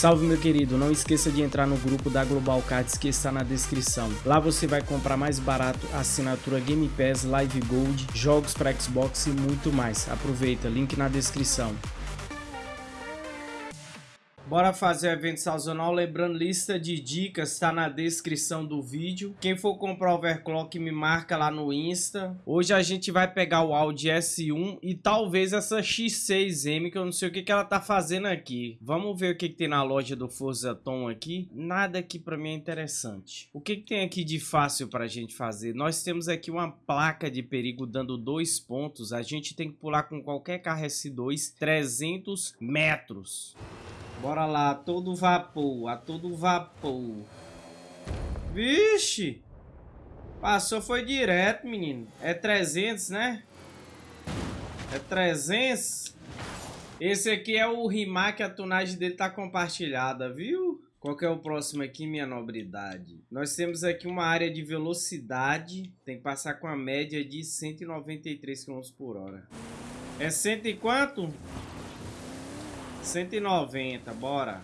Salve meu querido, não esqueça de entrar no grupo da Global Cards que está na descrição. Lá você vai comprar mais barato assinatura Game Pass, Live Gold, jogos para Xbox e muito mais. Aproveita, link na descrição. Bora fazer evento sazonal, lembrando, lista de dicas está na descrição do vídeo. Quem for comprar overclock me marca lá no Insta. Hoje a gente vai pegar o Audi S1 e talvez essa X6M, que eu não sei o que, que ela tá fazendo aqui. Vamos ver o que, que tem na loja do Forza Tom aqui. Nada aqui para mim é interessante. O que, que tem aqui de fácil para a gente fazer? Nós temos aqui uma placa de perigo dando dois pontos. A gente tem que pular com qualquer carro S2 300 metros. Bora lá, todo vapor, a todo vapor. Vixe! Passou, foi direto, menino. É 300, né? É 300. Esse aqui é o Rimac, a tunagem dele tá compartilhada, viu? Qual que é o próximo aqui, minha nobridade? Nós temos aqui uma área de velocidade. Tem que passar com a média de 193 km por hora. É cento e quanto? 190, bora.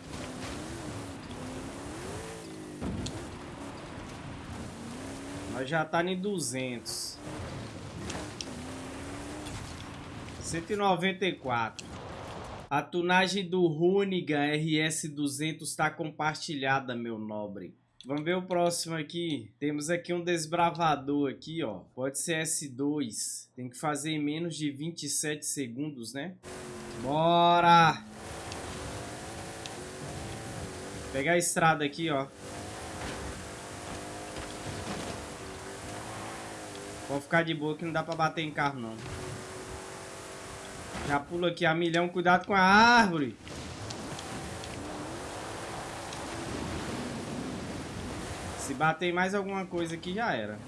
Nós já tá em 200. 194. A tunagem do Runigan RS200 está compartilhada, meu nobre. Vamos ver o próximo aqui. Temos aqui um desbravador aqui, ó. Pode ser S2. Tem que fazer em menos de 27 segundos, né? Bora! Pegar a estrada aqui, ó. Vou ficar de boa que não dá pra bater em carro, não. Já pulo aqui a milhão. Cuidado com a árvore. Se bater mais alguma coisa aqui, já era.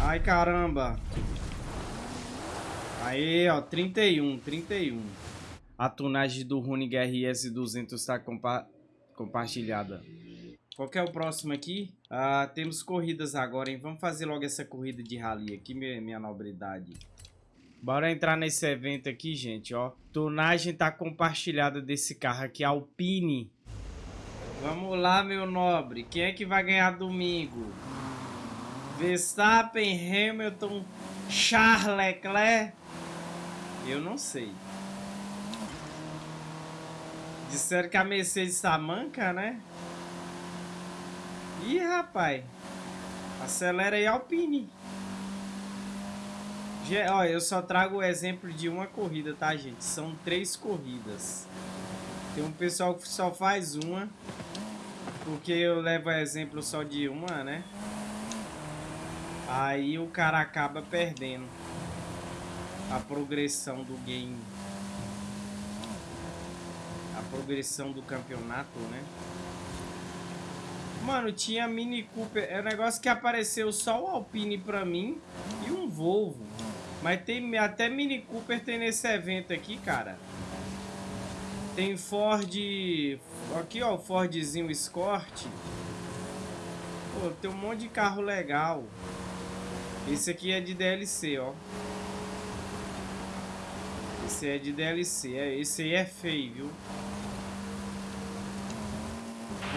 Ai, caramba. Aí, ó, 31, 31. A tunagem do Runig RS200 está compa compartilhada. Qual é o próximo aqui? Ah, temos corridas agora, hein? Vamos fazer logo essa corrida de rally aqui, minha, minha nobridade. Bora entrar nesse evento aqui, gente, ó. Tunagem tá compartilhada desse carro aqui, Alpine. Vamos lá, meu nobre. Quem é que vai ganhar domingo? Verstappen, Hamilton, Charles Leclerc eu não sei. Disseram que a Mercedes tá manca, né? Ih, rapaz. Acelera aí, Alpine. Olha, eu só trago o exemplo de uma corrida, tá, gente? São três corridas. Tem um pessoal que só faz uma. Porque eu levo exemplo só de uma, né? Aí o cara acaba perdendo a progressão do game. A progressão do campeonato, né? Mano, tinha Mini Cooper. É um negócio que apareceu só o Alpine pra mim e um Volvo. Mas tem até Mini Cooper tem nesse evento aqui, cara. Tem Ford... Aqui, ó, o Fordzinho Escort. Pô, tem um monte de carro legal. Esse aqui é de DLC, ó. Esse é de DLC. É, esse aí é feio, viu?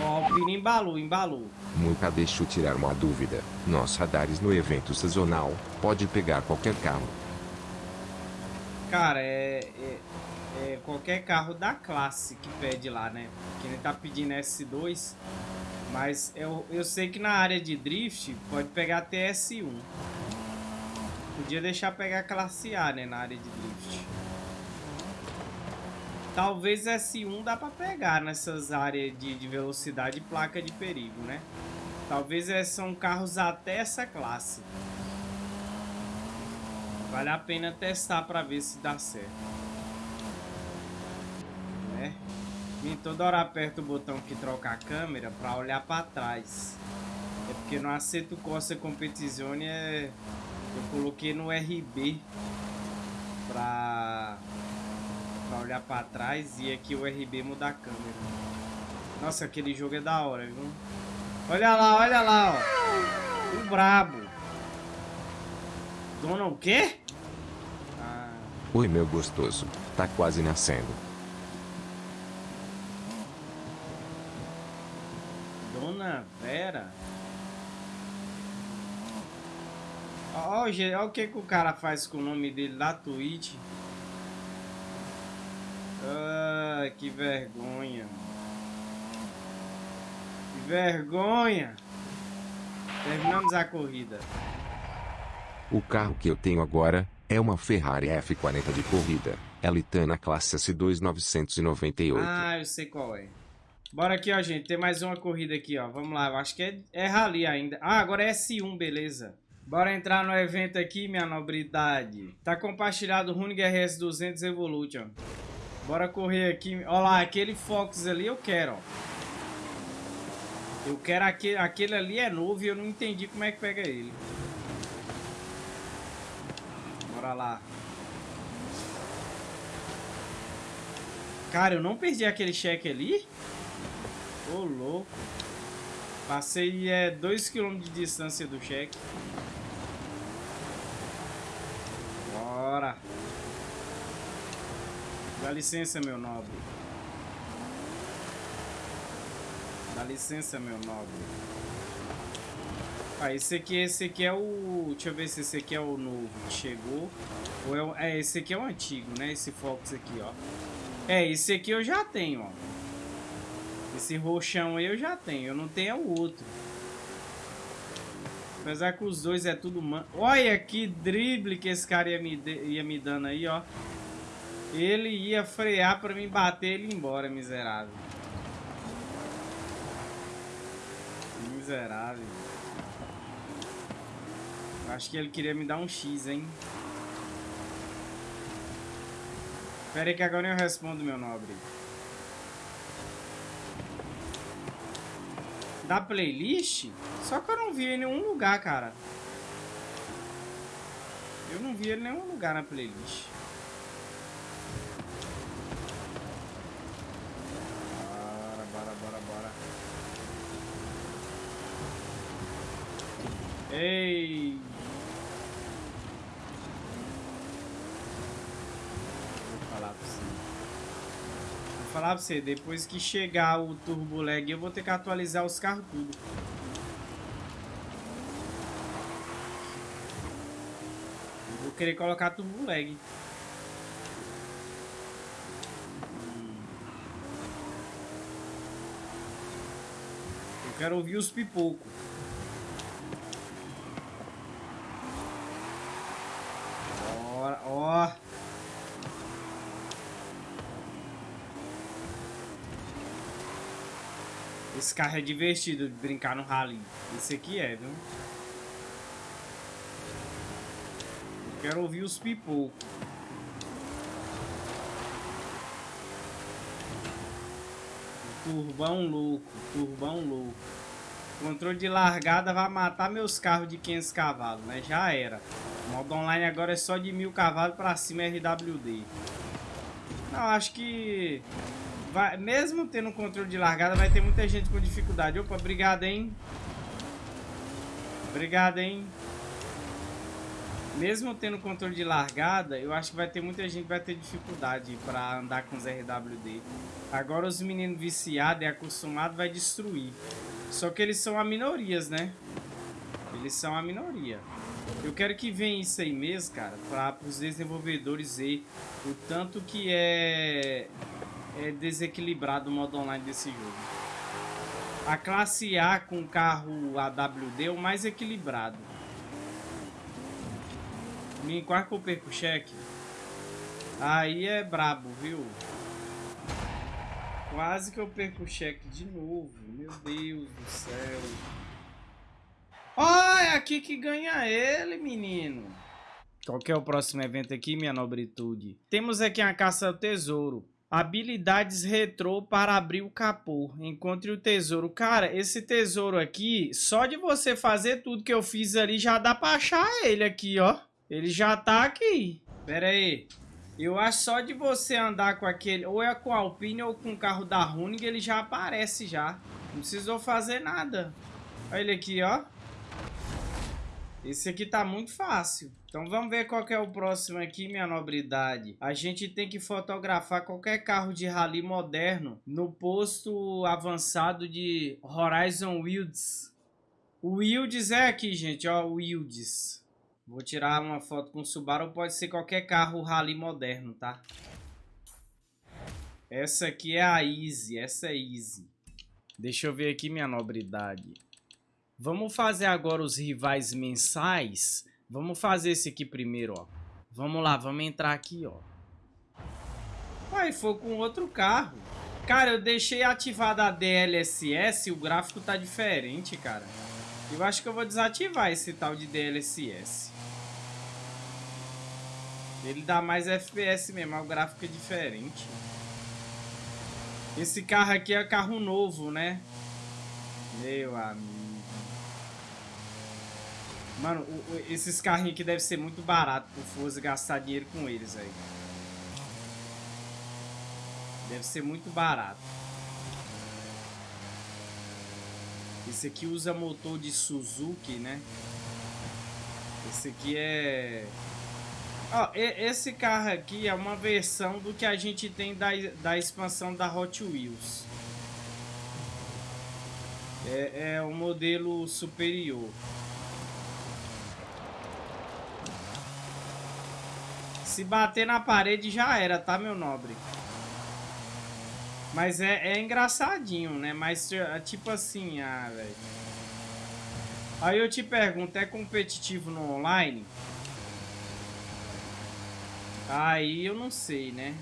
Ó, o Pino embalou, embalou. Nunca deixo tirar uma dúvida. Nós radares no evento sazonal, pode pegar qualquer carro. Cara, é, é, é, qualquer carro da classe que pede lá, né? Que ele tá pedindo S2. Mas eu, eu sei que na área de drift pode pegar até S1. Podia deixar pegar classe A, né? Na área de drift. Talvez S1 dá pra pegar nessas áreas de, de velocidade e placa de perigo, né? Talvez é, são carros até essa classe. Vale a pena testar pra ver se dá certo. Né? E toda hora aperto o botão que troca a câmera pra olhar pra trás. É porque no Aceto Corsa Competizione é... eu coloquei no RB pra Pra olhar pra trás e aqui o RB mudar a câmera. Nossa, aquele jogo é da hora, viu? Olha lá, olha lá, ó. O brabo. Dona o quê? Ah. Oi, meu gostoso. Tá quase nascendo. Dona Vera? Olha o que, que o cara faz com o nome dele da Twitch. Ah, que vergonha. Que vergonha. Terminamos a corrida. O carro que eu tenho agora é uma Ferrari F40 de corrida. Elitana classe S2 998. Ah, eu sei qual é. Bora aqui, ó, gente. Tem mais uma corrida aqui, ó. Vamos lá. Eu acho que é, é rally ainda. Ah, agora é S1, beleza. Bora entrar no evento aqui, minha nobridade. Tá compartilhado o Runig RS200 Evolution. Bora correr aqui. Ó lá, aquele Fox ali eu quero, ó. Eu quero aquele, aquele ali é novo e eu não entendi como é que pega ele. Bora lá. Cara, eu não perdi aquele cheque ali? Ô, louco. Passei é, 2km de distância do cheque. Bora. Dá licença, meu nobre. Dá licença, meu nobre. Ah, esse aqui, esse aqui é o... Deixa eu ver se esse aqui é o novo que chegou. Ou é, o... é, esse aqui é o antigo, né? Esse Fox aqui, ó. É, esse aqui eu já tenho, ó. Esse roxão aí eu já tenho. Eu não tenho é o outro. Apesar que os dois é tudo... Man... Olha que drible que esse cara ia me, de... ia me dando aí, ó. Ele ia frear pra me bater ele embora, miserável. Miserável. Acho que ele queria me dar um X, hein? Espera aí que agora eu respondo, meu nobre. Da playlist? Só que eu não vi em nenhum lugar, cara. Eu não vi ele em nenhum lugar na playlist. Bora, bora, bora, bora. Ei! Vou falar pra você. Vou falar pra você, depois que chegar o Turbo Lag, eu vou ter que atualizar os carros tudo. Vou querer colocar Turbo Lag. Quero ouvir os pipocos. Esse carro é divertido de brincar no rally. Esse aqui é, viu? Quero ouvir os pipocos. Turbão louco, turbão louco. Controle de largada vai matar meus carros de 500 cavalos, né? Já era. O modo online agora é só de 1000 cavalos pra cima RWD. Não, acho que... Vai, mesmo tendo controle de largada, vai ter muita gente com dificuldade. Opa, obrigado, hein? Obrigado, hein? Mesmo tendo controle de largada, eu acho que vai ter muita gente que vai ter dificuldade para andar com os RWD. Agora os meninos viciados e acostumados vai destruir. Só que eles são a minorias, né? Eles são a minoria. Eu quero que venha isso aí mesmo, cara, para os desenvolvedores ver o tanto que é, é desequilibrado o modo online desse jogo. A classe A com carro AWD é o mais equilibrado. Me quase que eu perco o cheque. Aí é brabo, viu? Quase que eu perco o cheque de novo. Meu Deus do céu. Oh, é aqui que ganha ele, menino. Qual que é o próximo evento aqui, minha nobritude? Temos aqui a caça ao tesouro. Habilidades retrô para abrir o capô. Encontre o tesouro. Cara, esse tesouro aqui, só de você fazer tudo que eu fiz ali, já dá pra achar ele aqui, ó. Ele já tá aqui. Pera aí. Eu acho só de você andar com aquele... Ou é com o Alpine ou com o carro da Runig, ele já aparece já. Não precisou fazer nada. Olha ele aqui, ó. Esse aqui tá muito fácil. Então vamos ver qual é o próximo aqui, minha nobridade. A gente tem que fotografar qualquer carro de rally moderno no posto avançado de Horizon Wilds. O Wilds é aqui, gente, ó, o Wilds. Vou tirar uma foto com o Subaru, pode ser qualquer carro rally moderno, tá? Essa aqui é a Easy, essa é Easy. Deixa eu ver aqui minha nobridade. Vamos fazer agora os rivais mensais Vamos fazer esse aqui primeiro, ó. Vamos lá, vamos entrar aqui, ó. Aí foi com outro carro. Cara, eu deixei ativada a DLSS e o gráfico tá diferente, cara. Eu acho que eu vou desativar esse tal de DLSS. Ele dá mais FPS mesmo, o gráfico é diferente. Esse carro aqui é carro novo, né? Meu amigo. Mano, o, o, esses carrinhos aqui devem ser muito barato pro Forza gastar dinheiro com eles aí. Deve ser muito barato. Esse aqui usa motor de Suzuki, né? Esse aqui é... Ó, esse carro aqui é uma versão do que a gente tem da, da expansão da Hot Wheels. É, é o modelo superior. Se bater na parede já era, tá, meu nobre? Mas é, é engraçadinho, né? Mas, é, tipo assim, ah, velho. Aí eu te pergunto, é competitivo no online? Aí eu não sei, né?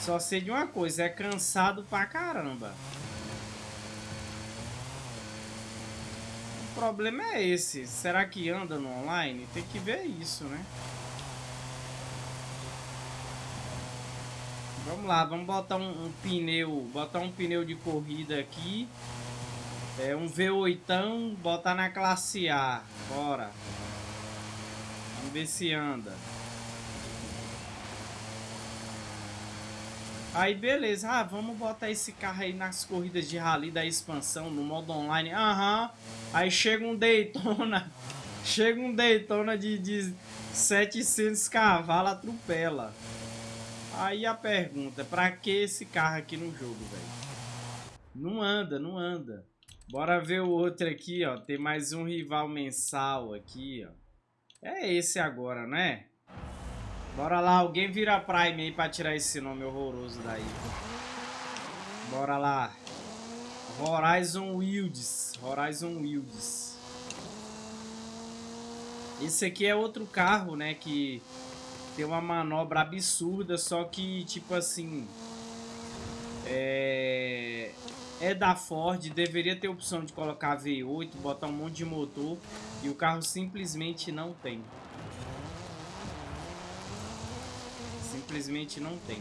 Só sei de uma coisa, é cansado pra caramba. Problema é esse. Será que anda no online? Tem que ver isso, né? Vamos lá, vamos botar um, um pneu, botar um pneu de corrida aqui. É um V8, botar na classe A. Bora. Vamos ver se anda. Aí beleza, ah, vamos botar esse carro aí nas corridas de rally da expansão, no modo online. Aham. Aí chega um Daytona, chega um Daytona de, de 700 cavalos, atropela. Aí a pergunta, pra que esse carro aqui no jogo, velho? Não anda, não anda. Bora ver o outro aqui, ó. Tem mais um rival mensal aqui, ó. É esse agora, né? Bora lá, alguém vira Prime aí pra tirar esse nome horroroso daí. Bora lá. Horizon Wilds. Horizon Wilds. Esse aqui é outro carro, né, que tem uma manobra absurda, só que, tipo assim... É... É da Ford, deveria ter opção de colocar V8, botar um monte de motor, e o carro simplesmente não tem. Simplesmente não tem.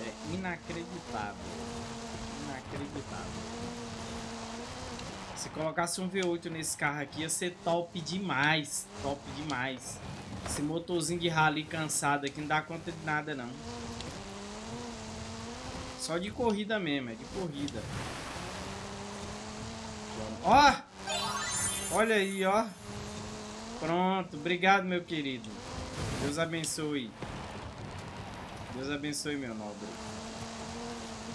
É inacreditável. Inacreditável. Se colocasse um V8 nesse carro aqui, ia ser top demais. Top demais. Esse motorzinho de rally cansado aqui não dá conta de nada, não. Só de corrida mesmo, é de corrida. Ó! Olha aí, ó. Pronto, obrigado, meu querido. Deus abençoe. Deus abençoe, meu nobre.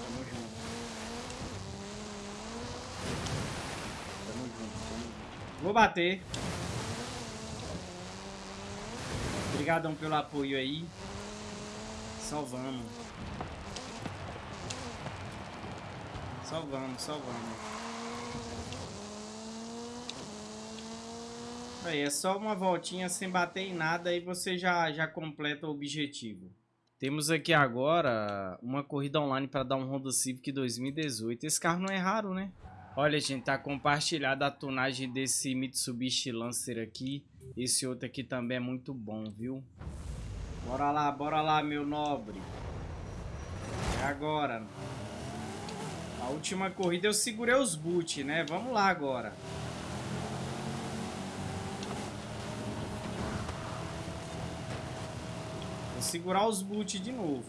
Tamo junto. Tamo junto, tamo junto. Vou bater. Obrigadão pelo apoio aí. Só vamos. Só vamos, só vamos. Aí, é só uma voltinha sem bater em nada e você já, já completa o objetivo. Temos aqui agora uma corrida online para dar um Honda Civic 2018. Esse carro não é raro, né? Olha, gente, tá compartilhada a tonagem desse Mitsubishi Lancer aqui. Esse outro aqui também é muito bom, viu? Bora lá, bora lá, meu nobre. É agora. A última corrida eu segurei os boot, né? Vamos lá agora. Segurar os boot de novo.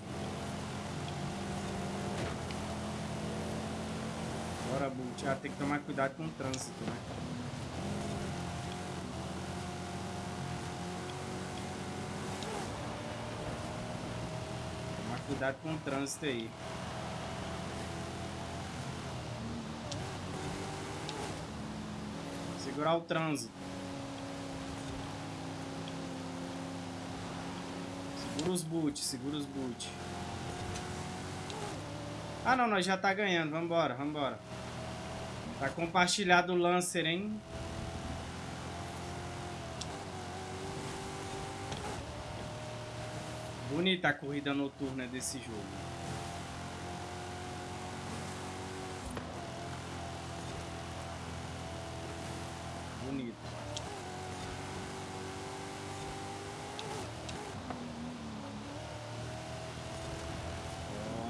Bora, Bolt. Ah, tem que tomar cuidado com o trânsito, né? Tomar cuidado com o trânsito aí. Segurar o trânsito. Segura os boot, segura os boot. Ah, não, nós já tá ganhando. Vambora, vambora. Tá compartilhado o Lancer, hein? Bonita a corrida noturna desse jogo. Bonito.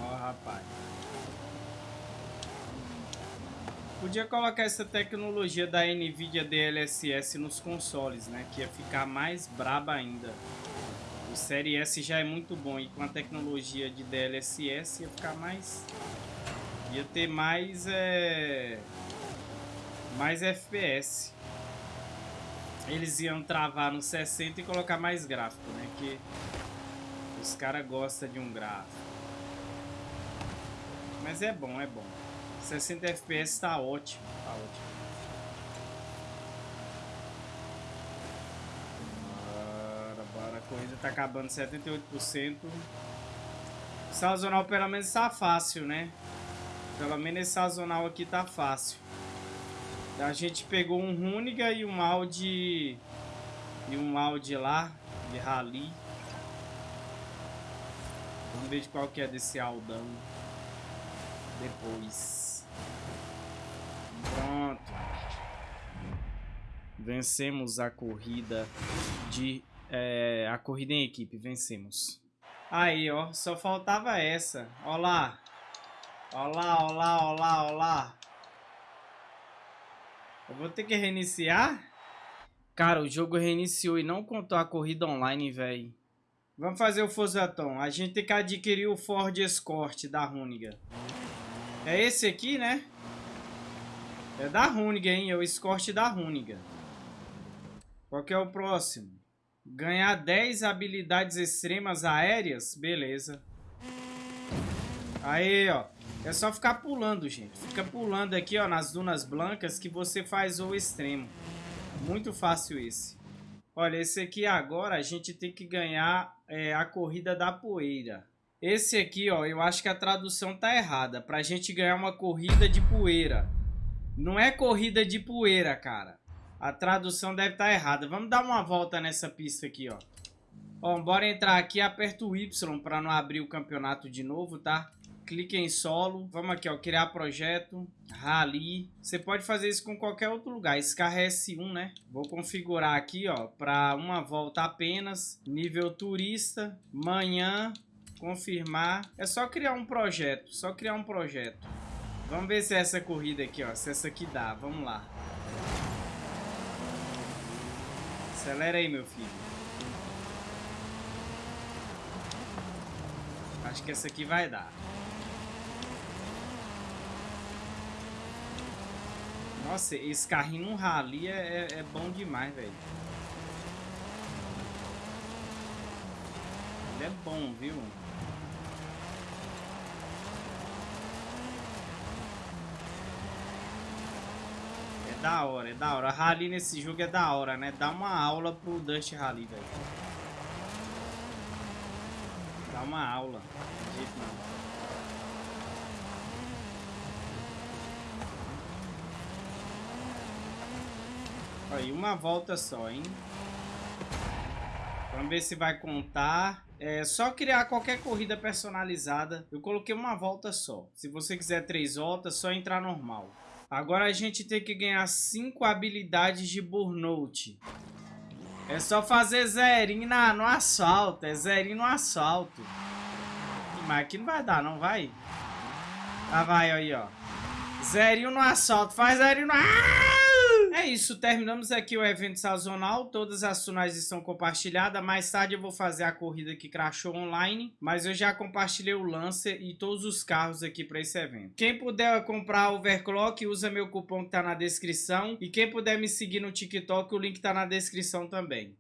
Ó, oh, rapaz. Podia colocar essa tecnologia da NVIDIA DLSS nos consoles, né? Que ia ficar mais braba ainda. O Série S já é muito bom e com a tecnologia de DLSS ia ficar mais... Ia ter mais... É... Mais FPS. Eles iam travar no 60 e colocar mais gráfico, né? Que os caras gostam de um gráfico. Mas é bom, é bom. 60 FPS tá ótimo, tá ótimo. Bora, a corrida tá acabando 78%. Sazonal pelo menos tá fácil, né? Pelo menos esse sazonal aqui tá fácil. A gente pegou um Runiga e um Audi e um Audi lá de rally. Vamos ver de qual que é desse Aldão depois. Pronto. Vencemos a corrida de... É, a corrida em equipe, vencemos. Aí, ó, só faltava essa. Ó lá. Ó lá, ó lá, ó lá, ó lá. Eu vou ter que reiniciar? Cara, o jogo reiniciou e não contou a corrida online, velho. Vamos fazer o Fosaton. A gente tem que adquirir o Ford Escort da Runiga. É esse aqui, né? É da Runiga, hein? É o escorte da Runiga. Qual que é o próximo? Ganhar 10 habilidades extremas aéreas? Beleza. Aí, ó. É só ficar pulando, gente. Fica pulando aqui, ó, nas dunas blancas que você faz o extremo. Muito fácil esse. Olha, esse aqui agora a gente tem que ganhar é, a corrida da poeira. Esse aqui, ó, eu acho que a tradução tá errada. Pra gente ganhar uma corrida de poeira. Não é corrida de poeira, cara. A tradução deve estar tá errada. Vamos dar uma volta nessa pista aqui, ó. Ó, bora entrar aqui, aperta o Y para não abrir o campeonato de novo, tá? Clique em solo. Vamos aqui, ó, criar projeto, rally. Você pode fazer isso com qualquer outro lugar. Scar S1, né? Vou configurar aqui, ó, para uma volta apenas. Nível turista, manhã, confirmar. É só criar um projeto, só criar um projeto. Vamos ver se é essa corrida aqui, ó. Se essa aqui dá. Vamos lá. Acelera aí, meu filho. Acho que essa aqui vai dar. Nossa, esse carrinho no rally é, é, é bom demais, velho. É bom, viu? da hora, é da hora. A Rally nesse jogo é da hora, né? Dá uma aula pro Dust Rally, velho. Dá uma aula. De jeito não. Aí, uma volta só, hein? Vamos ver se vai contar. É só criar qualquer corrida personalizada. Eu coloquei uma volta só. Se você quiser três voltas, só entrar normal. Agora a gente tem que ganhar 5 habilidades de burnout. É só fazer zerinho na, no assalto. É zerinho no assalto. Mas aqui não vai dar, não vai? Ah, vai aí, ó. Zerinho no assalto. Faz zerinho no... Ah! É isso, terminamos aqui o evento sazonal, todas as tunais estão compartilhadas, mais tarde eu vou fazer a corrida que crashou online, mas eu já compartilhei o Lancer e todos os carros aqui para esse evento. Quem puder comprar overclock, usa meu cupom que tá na descrição, e quem puder me seguir no TikTok, o link tá na descrição também.